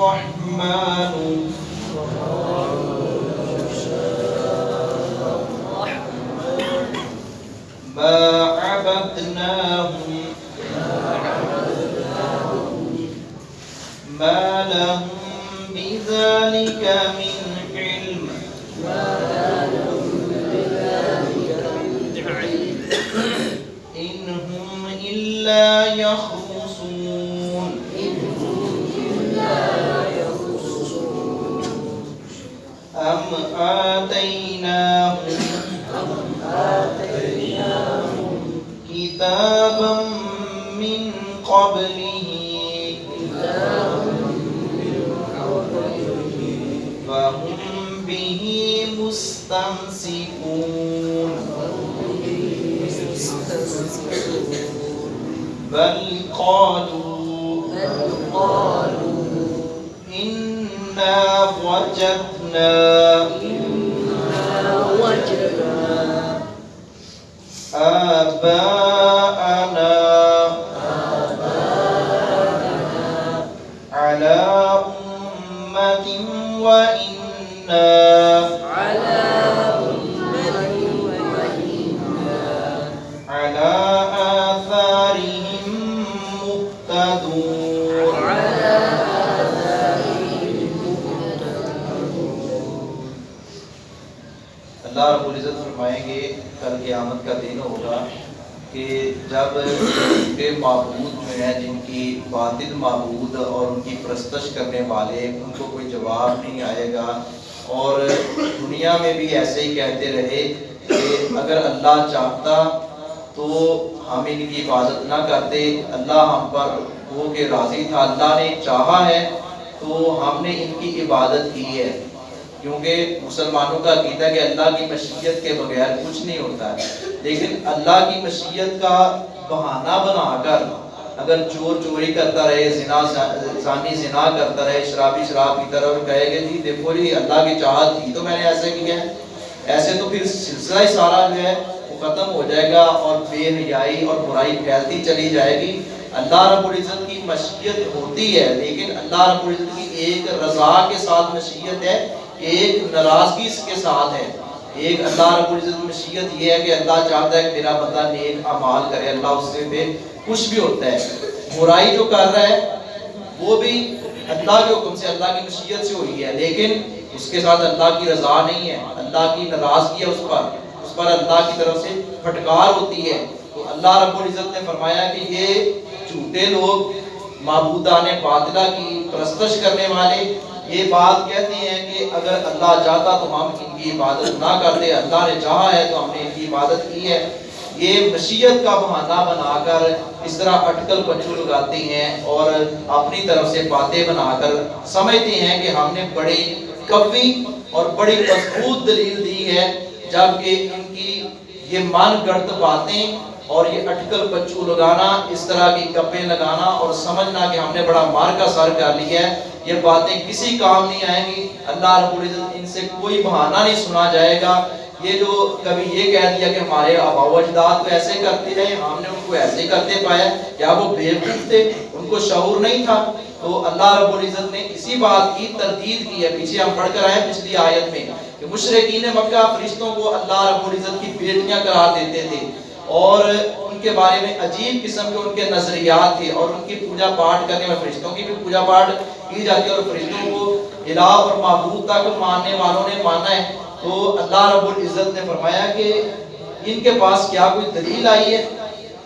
الرحمن. ما عبدناهم. ما لهم بذلك من علم. إن هم إلا يخرصون آتيناهم. كتابا من قبله. فهم به مستمسكون. بل قالوا إنا وجدنا آباءنا. على أمة وإنا. على اللہ رب العزت فرمائیں گے، کل قیامت کا دن ہوگا کہ جب بے معبود جو ہیں، جن کی باطل معبود اور ان کی پرستش کرنے والے، ان کو کوئی جواب نہیں آئے گا۔ اور دنیا میں بھی ایسے ہی کہتے رہے کہ اگر اللہ چاہتا تو ہم ان کی عبادت نہ کرتے۔ اللہ ہم پر ہو کے راضی تھا، اللہ نے چاہا ہے تو ہم نے ان کی عبادت کی ہے۔ کیونکہ مسلمانوں کا عقیدہ کہ اللہ کی مشیت کے بغیر کچھ نہیں ہوتا ہے۔ لیکن اللہ کی مشیت کا بہانہ بنا کر اگر چور چوری کرتا رہے، زنا، زانی زنا کرتا رہے، شرابی شراب کی طرف کہے کہ جی دیکھو جی اللہ کی چاہت تھی تو میں نے ایسے کیا ہے۔ ایسے تو پھر سلسلہ ہی سارا جو ہے وہ ختم ہو جائے گا اور بے حیائی اور برائی پھیلتی چلی جائے گی۔ اللہ رب العزت کی مشیت ہوتی ہے، لیکن اللہ رب العزت کی ایک رضا کے ساتھ مشیت ہے۔ ایک ناراضگی کے ساتھ ہے۔ ایک اللہ رب العزت کی مشیت یہ ہے کہ اللہ چاہتا ہے کہ میرا بندہ نیک اعمال کرے۔ اللہ اس سے بے خوش بھی ہوتا ہے۔ برائی جو کر رہا ہے، وہ بھی اللہ کے حکم سے، اللہ کی مشیت سے ہوئی ہے۔ لیکن اس کے ساتھ اللہ کی رضا نہیں ہے۔ اللہ کی ناراضگی ہے اس پر۔ اس پر اللہ کی طرف سے پھٹکار ہوتی ہے۔ تو اللہ رب العزت نے فرمایا کہ یہ جھوٹے لوگ، معبودان باطلہ کی پرستش کرنے والے یہ بات کہتے ہیں کہ اگر اللہ چاہتا تو ہم ان کی عبادت نہ کرتے، اللہ نے چاہا ہے تو ہم نے ان کی عبادت کی ہے۔ یہ مشیت کا بہانہ بنا کر اس طرح اٹکل پچو لگاتے ہیں اور اپنی طرف سے باتیں بنا کر سمجھتے ہیں کہ ہم نے بڑی قوی اور بڑی مضبوط دلیل دی ہے، جبکہ ان کی یہ من گڑت باتیں اور یہ اٹکل پچو لگانا، اس طرح کی کپے لگانا اور سمجھنا کہ ہم نے بڑا مار کا سر کر لیا ہے۔ یہ باتیں کسی کام نہیں آئیں گی۔ اللہ رب العزت ان سے کوئی بہانہ نہیں سنا جائے گا۔ یہ جو کبھی یہ کہہ دیا کہ ہمارے آبا و اجداد کو ایسے کرتے رہے، ہم نے ان کو ایسے کرتے پایا۔ کیا وہ بیوقوف تھے، ان کو شعور نہیں تھا۔ تو اللہ رب العزت نے اسی بات کی تردید کی ہے۔ پیچھے ہم پڑھ کر آئے پچھلی آیت میں کہ مشرقین مکہ فرشتوں کو اللہ رب العزت کی بیٹیاں قرار دیتے تھے۔ اور ان کے بارے میں عجیب قسم کے ان کے نظریات تھے اور ان کی پوجا پاٹ کرنے میں فرشتوں کی بھی پوجا پاٹ کی جاتی ہے اور فرشتوں کو الہ اور معبود تک ماننے والوں نے مانا ہے۔ تو اللہ رب العزت نے فرمایا کہ ان کے پاس کیا کوئی دلیل آئی ہے؟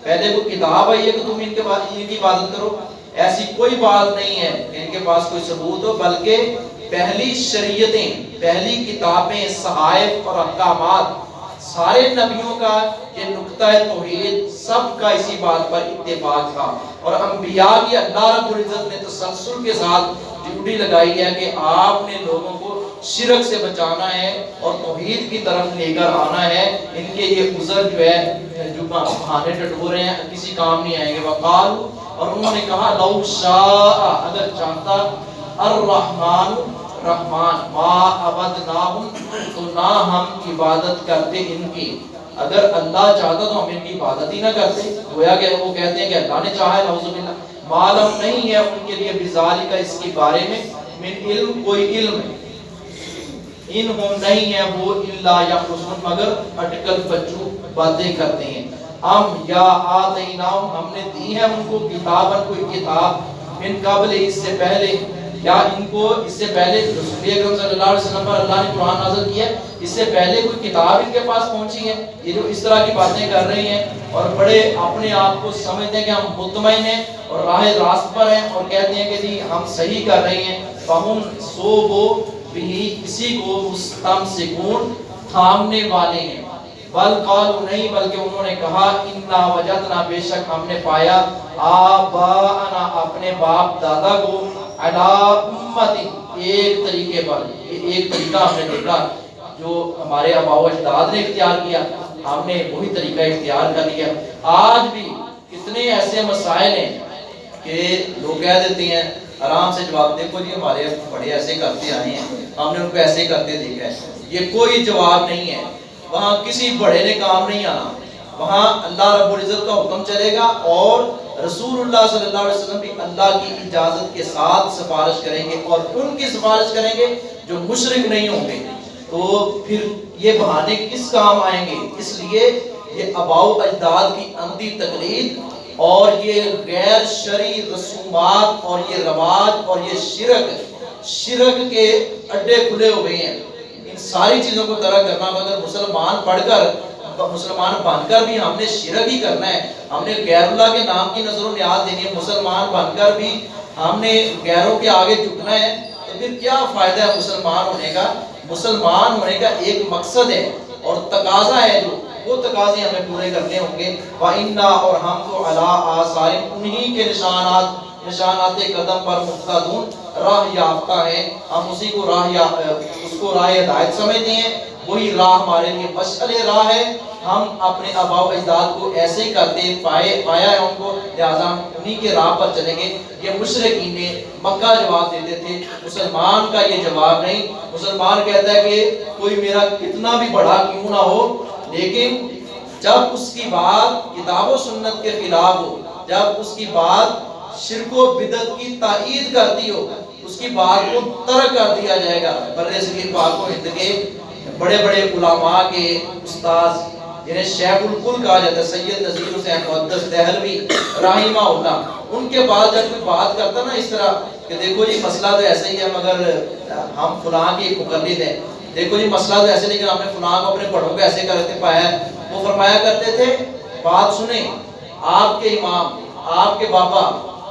پہلے کوئی کتاب آئی ہے کہ تم ان کے پاس ان کی عبادت کرو؟ ایسی کوئی بات نہیں ہے کہ ان کے پاس کوئی ثبوت ہو، بلکہ پہلی شریعتیں، پہلی کتابیں، صحائف اور احکامات سارے نبیوں کا یہ نقطہ توحید سب کا اسی بات پر اتفاق تھا۔ اور انبیاء کی اللہ رب العزت نے تسلسل کے ساتھ ڈیوٹی لگائی ہے کہ آپ نے لوگوں کو شرک سے بچانا ہے اور توحید کی طرف لے کر آنا ہے۔ ان کے یہ عذر جو ہے جو بہانے ٹٹورے ہیں، کسی کام نہیں آئیں گے۔ وقال اور انہوں نے کہا، لو شاء، اگر چاہتا الرحمن رحمان ما عبدناہم تو نہ ہم عبادت کرتے ان کی۔ اگر اللہ چاہتا تو ہم ان کی عبادت ہی نہ کرتے۔ گویا کہ وہ کہتے ہیں کہ اللہ نے چاہا ہے، نعوذ باللہ۔ معلوم نہیں ہے ان کے لیے بزالی کا اس کے بارے میں۔ من علم، کوئی علم۔ ان ہم نہیں ہے وہ اللہ یا خصوص مگر اٹکل بچو، باتیں کرتے ہیں۔ ہم یا آتیناؤں ہم نے دی ہے ان کو کتابن کوئی کتاب۔ من قبل، اس سے پہلے۔ یا ان کو اس سے پہلے رسول اکرم صلی اللہ علیہ وسلم پر اللہ نے قرآن نازل کیا ہے؟ اس سے پہلے کوئی کتاب ان کے پاس پہنچی ہے؟ یہ جو اس طرح کی باتیں کر رہے ہیں اور بڑے اپنے آپ کو سمجھتے ہیں کہ ہم مطمئن ہیں اور راہ راست پر ہیں اور کہتے ہیں کہ جی ہم صحیح کر رہے ہیں۔ فہم سو وہ بھی اسی کو مستم سکون تھامنے والے ہیں۔ بل قالو نہیں، بلکہ انہوں نے کہا، انا وجدنا، بے شک ہم نے پایا آباءنا، اپنے باپ دادا کو علا امت ایک طریقے پر، ایک طریقہ ہم نے دیکھا جو ہمارے آبا و اجداد نے اختیار کیا، ہم نے وہی طریقہ اختیار کر لیا۔ آج بھی کتنے ایسے مسائل ہیں کہ لوگ کہہ دیتے ہیں، آرام سے جواب دیکھو جی ہمارے بڑے ایسے کرتے آئے ہیں، ہم نے ان کو ایسے کرتے دیکھا ہے۔ یہ کوئی جواب نہیں ہے۔ وہاں کسی بڑے نے کام نہیں آنا۔ وہاں اللہ رب العزت کا حکم چلے گا اور رسول اللہ صلی اللہ علیہ وسلم بھی اللہ کی اجازت کے ساتھ سفارش کریں گے اور ان کی سفارش کریں گے جو مشرک نہیں ہوں گے۔ تو پھر یہ بہانے کس کام آئیں گے؟ اس لیے یہ اباؤ اجداد کی اندھی تقلید اور یہ غیر شرعی رسومات اور یہ رواج اور یہ شرک شرک کے اڈے کھلے ہوئے ہیں۔ ان ساری چیزوں کو ترک کرنا، مگر مسلمان پڑھ کر مسلمان بن کر بھی ہم نے شرک ہی کرنا ہے۔ ہم نے غیر اللہ کے نام کی نظر و نیاز دینی ہے۔ مسلمان بن کر بھی ہم نے غیروں کے آگے جھکنا ہے۔ تو پھر کیا فائدہ ہے مسلمان ہونے کا؟ مسلمان ہونے کا ایک مقصد ہے اور تقاضا ہے جو۔ وہ تقاضے ہمیں پورے کرنے ہوں گے۔ وَإِنَّا اور ہم تو عَلَىٰ آثَارٍ انہی کے نشانات نشانات قدم پر مقتدون راہ یافتہ ہے ہم اسی کو راہ یا اس کو راہ ہدایت سمجھتے ہیں۔ وہی راہ ہمارے لیے مشعل راہ ہے۔ ہم اپنے آبا و اجداد کو ایسے ہی کرتے پائے پایا ہے ان کو۔ لہٰذا ہم انہی کے راہ پر چلیں گے۔ یہ مشرقین نے مکہ جواب دیتے تھے۔ مسلمان کا یہ جواب نہیں۔ مسلمان کہتا ہے کہ کوئی میرا کتنا بھی بڑا کیوں نہ ہو، لیکن جب اس کی بات کتاب و سنت کے خلاف ہو، جب اس کی بات شرک و بدت کی تائید کرتی ہو، اس کی بات کو ترک کر دیا جائے گا۔ بر صغیر پاک و ہند کے بڑے بڑے علماء کے استاذ، جنہیں شیخ الکل کہا جاتا ہے، سید نظیر حسین مقدس دہلوی رحمہ اللہ، ان کے بعد جب کوئی بات کرتا نا اس طرح کہ دیکھو جی مسئلہ تو ایسا ہی ہے، مگر ہم فلاں کی مقلد ہیں۔ دیکھو جی مسئلہ تو ایسے لیکن ہم نے فلاں کو اپنے بڑوں کو ایسے کرتے پایا ہے۔ وہ فرمایا کرتے تھے، بات سنیں، آپ کے امام، آپ کے بابا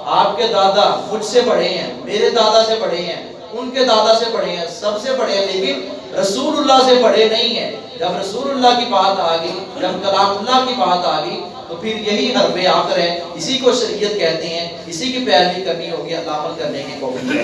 آپ کے دادا مجھ سے بڑے ہیں، میرے دادا سے بڑے ہیں، ان کے دادا سے بڑے ہیں، سب سے بڑے ہیں، لیکن رسول اللہ سے بڑے نہیں ہیں۔ جب رسول اللہ کی بات آ گئی، جب کلام اللہ کی بات آ گئی، تو پھر یہی حرف آخر ہے۔ اسی کو شریعت کہتے ہیں، اسی کی پیروی کرنی ہوگی اللہ عمل کرنے کی کوشش